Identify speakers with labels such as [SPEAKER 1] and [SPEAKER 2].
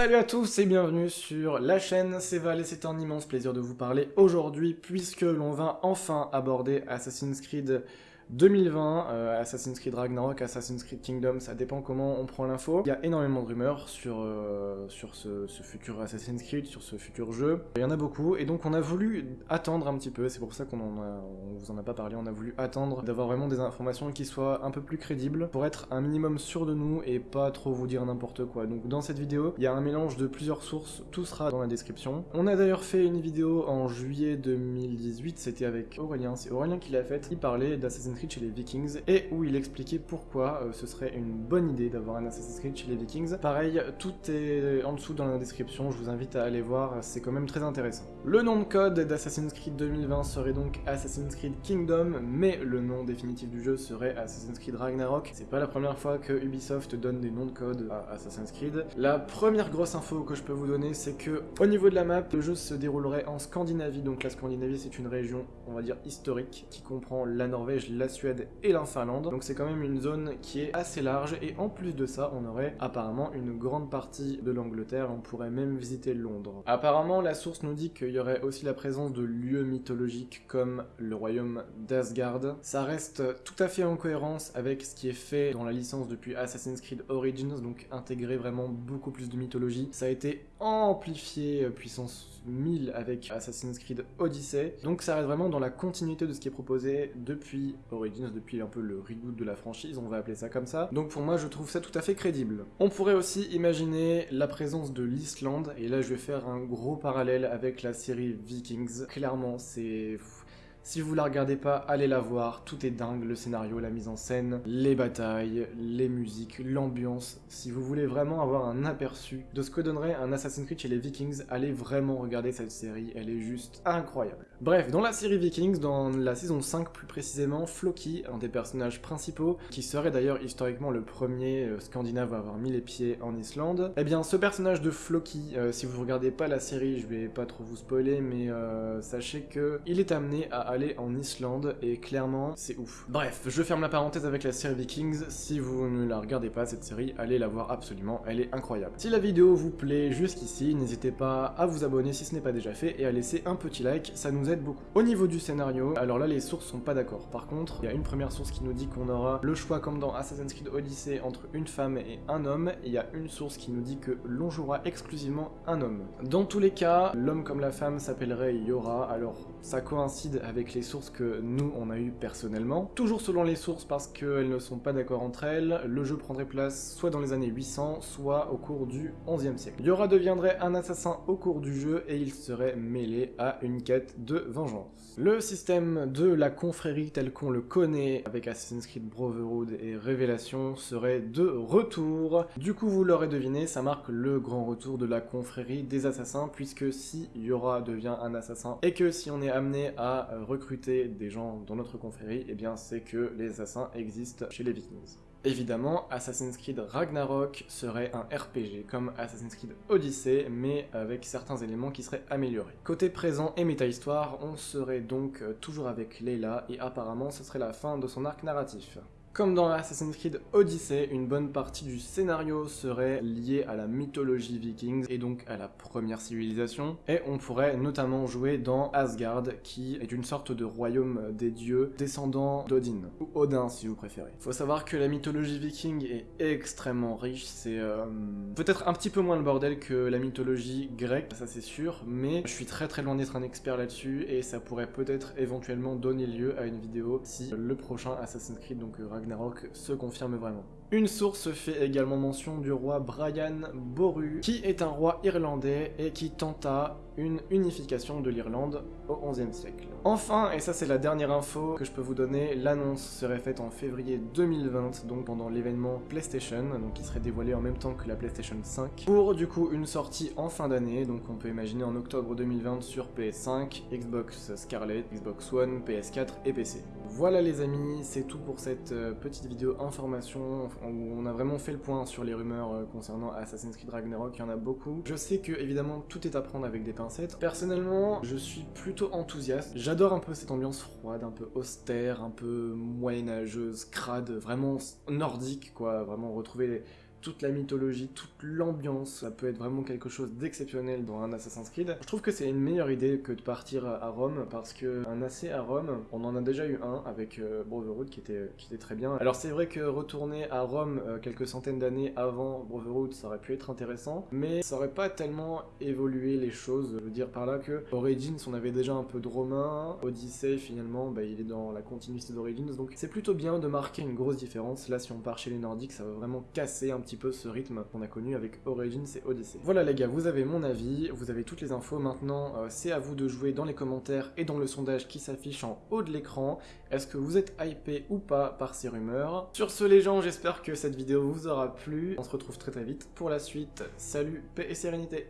[SPEAKER 1] Salut à tous et bienvenue sur la chaîne, c'est Val et c'est un immense plaisir de vous parler aujourd'hui puisque l'on va enfin aborder Assassin's Creed 2020, euh, Assassin's Creed Ragnarok, Assassin's Creed Kingdom, ça dépend comment on prend l'info. Il y a énormément de rumeurs sur, euh, sur ce, futur Assassin's Creed, sur ce futur jeu. Il y en a beaucoup, et donc on a voulu attendre un petit peu, c'est pour ça qu'on on vous en a pas parlé, on a voulu attendre d'avoir vraiment des informations qui soient un peu plus crédibles, pour être un minimum sûr de nous et pas trop vous dire n'importe quoi. Donc dans cette vidéo, il y a un mélange de plusieurs sources, tout sera dans la description. On a d'ailleurs fait une vidéo en juillet 2018, c'était avec Aurélien, c'est Aurélien qui l'a faite, il parlait d'Assassin's chez les Vikings, et où il expliquait pourquoi euh, ce serait une bonne idée d'avoir un Assassin's Creed chez les Vikings. Pareil, tout est en dessous dans la description, je vous invite à aller voir, c'est quand même très intéressant. Le nom de code d'Assassin's Creed 2020 serait donc Assassin's Creed Kingdom, mais le nom définitif du jeu serait Assassin's Creed Ragnarok. C'est pas la première fois que Ubisoft donne des noms de code à Assassin's Creed. La première grosse info que je peux vous donner, c'est que au niveau de la map, le jeu se déroulerait en Scandinavie, donc la Scandinavie c'est une région, on va dire, historique, qui comprend la Norvège, la Suède et la Finlande. Donc c'est quand même une zone qui est assez large et en plus de ça, on aurait apparemment une grande partie de l'Angleterre, on pourrait même visiter Londres. Apparemment, la source nous dit qu'il y aurait aussi la présence de lieux mythologiques comme le royaume d'Asgard. Ça reste tout à fait en cohérence avec ce qui est fait dans la licence depuis Assassin's Creed Origins, donc intégrer vraiment beaucoup plus de mythologie. Ça a été amplifié euh, puissance 1000 avec Assassin's Creed Odyssey, donc ça reste vraiment dans la continuité de ce qui est proposé depuis Origins, depuis un peu le reboot de la franchise, on va appeler ça comme ça. Donc pour moi, je trouve ça tout à fait crédible. On pourrait aussi imaginer la présence de l'Islande, et là je vais faire un gros parallèle avec la série Vikings. Clairement, c'est... Si vous la regardez pas, allez la voir, tout est dingue, le scénario, la mise en scène, les batailles, les musiques, l'ambiance. Si vous voulez vraiment avoir un aperçu de ce que donnerait un Assassin's Creed chez les Vikings, allez vraiment regarder cette série, elle est juste incroyable. Bref, dans la série Vikings, dans la saison 5 plus précisément, Floki, un des personnages principaux, qui serait d'ailleurs historiquement le premier euh, scandinave à avoir mis les pieds en Islande, eh bien ce personnage de Floki, euh, si vous regardez pas la série, je vais pas trop vous spoiler, mais euh, sachez que il est amené à aller en Islande et clairement c'est ouf. Bref, je ferme la parenthèse avec la série Vikings, si vous ne la regardez pas cette série, allez la voir absolument, elle est incroyable. Si la vidéo vous plaît jusqu'ici, n'hésitez pas à vous abonner si ce n'est pas déjà fait et à laisser un petit like, ça nous beaucoup. Au niveau du scénario, alors là les sources sont pas d'accord, par contre, il y a une première source qui nous dit qu'on aura le choix comme dans Assassin's Creed Odyssey entre une femme et un homme, et il y a une source qui nous dit que l'on jouera exclusivement un homme. Dans tous les cas, l'homme comme la femme s'appellerait Yora, alors ça coïncide avec les sources que nous on a eu personnellement. Toujours selon les sources parce qu'elles ne sont pas d'accord entre elles, le jeu prendrait place soit dans les années 800, soit au cours du 11e siècle. Yora deviendrait un assassin au cours du jeu et il serait mêlé à une quête de vengeance. Le système de la confrérie tel qu'on le connaît avec Assassin's Creed Brotherhood et Révélation serait de retour. Du coup vous l'aurez deviné, ça marque le grand retour de la confrérie des assassins puisque si Yora devient un assassin et que si on est amené à recruter des gens dans notre confrérie, et eh bien c'est que les assassins existent chez les Vikings. Évidemment, Assassin's Creed Ragnarok serait un RPG comme Assassin's Creed Odyssey, mais avec certains éléments qui seraient améliorés. Côté présent et méta-histoire, on serait donc toujours avec Leila, et apparemment ce serait la fin de son arc narratif. Comme dans Assassin's Creed Odyssey, une bonne partie du scénario serait liée à la mythologie vikings et donc à la première civilisation, et on pourrait notamment jouer dans Asgard, qui est une sorte de royaume des dieux descendant d'Odin, ou Odin si vous préférez. Faut savoir que la mythologie viking est extrêmement riche, c'est euh, peut-être un petit peu moins le bordel que la mythologie grecque, ça c'est sûr, mais je suis très très loin d'être un expert là-dessus, et ça pourrait peut-être éventuellement donner lieu à une vidéo si le prochain Assassin's Creed, donc Se confirme vraiment. Une source fait également mention du roi Brian Boru, qui est un roi irlandais et qui tenta une unification de l'Irlande au XIe siècle. Enfin, et ça c'est la dernière info que je peux vous donner, l'annonce serait faite en février 2020, donc pendant l'événement PlayStation, donc qui serait dévoilé en même temps que la PlayStation 5, pour du coup une sortie en fin d'année, donc on peut imaginer en octobre 2020 sur PS5, Xbox Scarlet, Xbox One, PS4 et PC. Voilà les amis, c'est tout pour cette euh, petite vidéo information où on a vraiment fait le point sur les rumeurs euh, concernant Assassin's Creed Ragnarok, il y en a beaucoup. Je sais que évidemment tout est à prendre avec des Personnellement, je suis plutôt enthousiaste. J'adore un peu cette ambiance froide, un peu austère, un peu moyenâgeuse, crade, vraiment nordique quoi, vraiment retrouver toute la mythologie, toute l'ambiance, ça peut être vraiment quelque chose d'exceptionnel dans un Assassin's Creed. Je trouve que c'est une meilleure idée que de partir à Rome, parce que un AC à Rome, on en a déjà eu un avec euh, Brotherhood qui était, qui était très bien. Alors c'est vrai que retourner à Rome euh, quelques centaines d'années avant Brotherhood, ça aurait pu être intéressant, mais ça aurait pas tellement évolué les choses. Je veux dire par là que Origins, on avait déjà un peu de romain, Odyssey finalement, bah, il est dans la continuité d'Origins, donc c'est plutôt bien de marquer une grosse différence. Là, si on part chez les Nordiques, ça va vraiment casser un petit peu ce rythme qu'on a connu avec Origins et Odyssey. Voilà les gars, vous avez mon avis, vous avez toutes les infos. Maintenant, euh, c'est à vous de jouer dans les commentaires et dans le sondage qui s'affiche en haut de l'écran. Est-ce que vous êtes hypé ou pas par ces rumeurs? Sur ce les gens, j'espère que cette vidéo vous aura plu. On se retrouve très très vite pour la suite. Salut, paix et sérénité